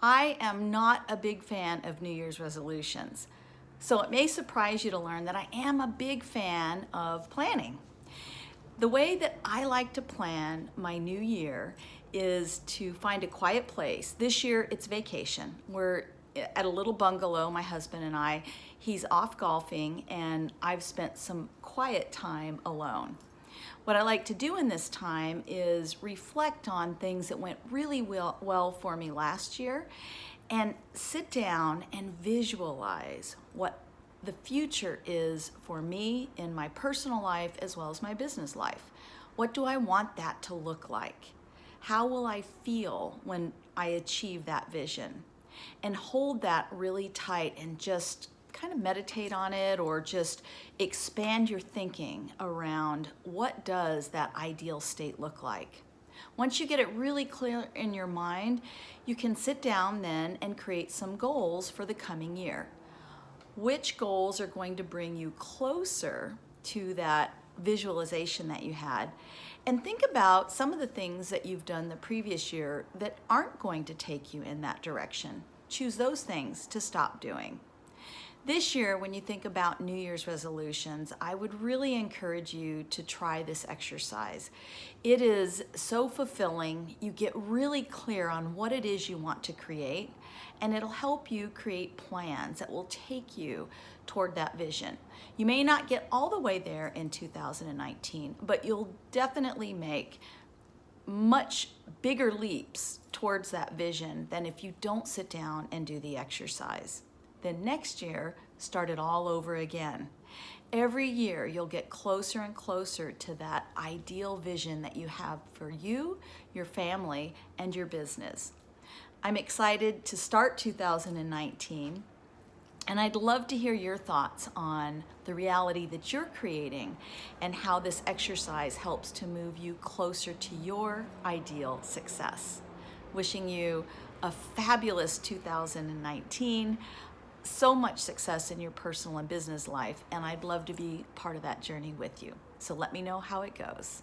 I am not a big fan of New Year's resolutions. So it may surprise you to learn that I am a big fan of planning. The way that I like to plan my new year is to find a quiet place. This year it's vacation. We're at a little bungalow, my husband and I. He's off golfing and I've spent some quiet time alone. What I like to do in this time is reflect on things that went really well, well for me last year and sit down and visualize what the future is for me in my personal life as well as my business life. What do I want that to look like? How will I feel when I achieve that vision? And hold that really tight and just kind of meditate on it or just expand your thinking around what does that ideal state look like. Once you get it really clear in your mind, you can sit down then and create some goals for the coming year. Which goals are going to bring you closer to that visualization that you had and think about some of the things that you've done the previous year that aren't going to take you in that direction. Choose those things to stop doing. This year, when you think about New Year's resolutions, I would really encourage you to try this exercise. It is so fulfilling. You get really clear on what it is you want to create, and it'll help you create plans that will take you toward that vision. You may not get all the way there in 2019, but you'll definitely make much bigger leaps towards that vision than if you don't sit down and do the exercise. Then next year, start it all over again. Every year, you'll get closer and closer to that ideal vision that you have for you, your family, and your business. I'm excited to start 2019 and I'd love to hear your thoughts on the reality that you're creating and how this exercise helps to move you closer to your ideal success. Wishing you a fabulous 2019, so much success in your personal and business life, and I'd love to be part of that journey with you. So let me know how it goes.